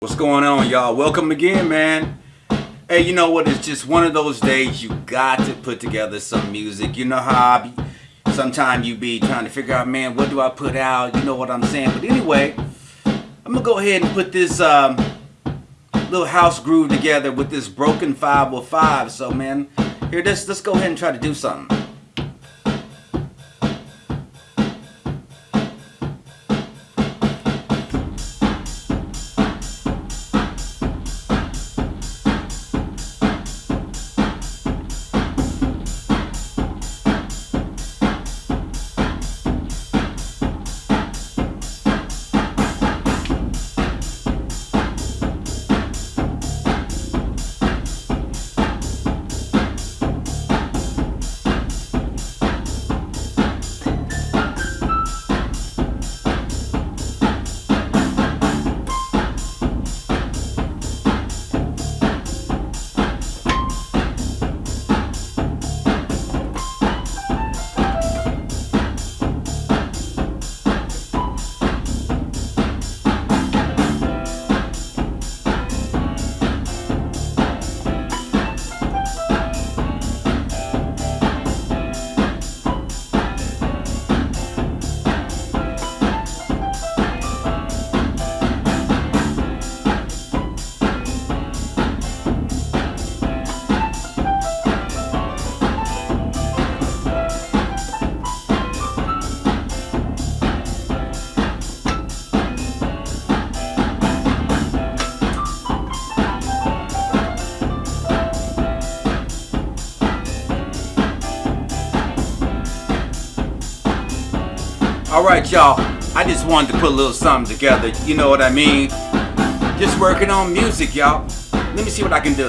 What's going on, y'all? Welcome again, man. Hey, you know what? It's just one of those days you got to put together some music. You know how I be, sometimes you be trying to figure out, man, what do I put out? You know what I'm saying? But anyway, I'm gonna go ahead and put this um, little house groove together with this broken 505. So, man, here, let's let's go ahead and try to do something. All right, y'all. I just wanted to put a little something together. You know what I mean? Just working on music, y'all. Let me see what I can do.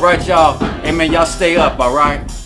All right, y'all. Hey, man, y'all stay up, all right?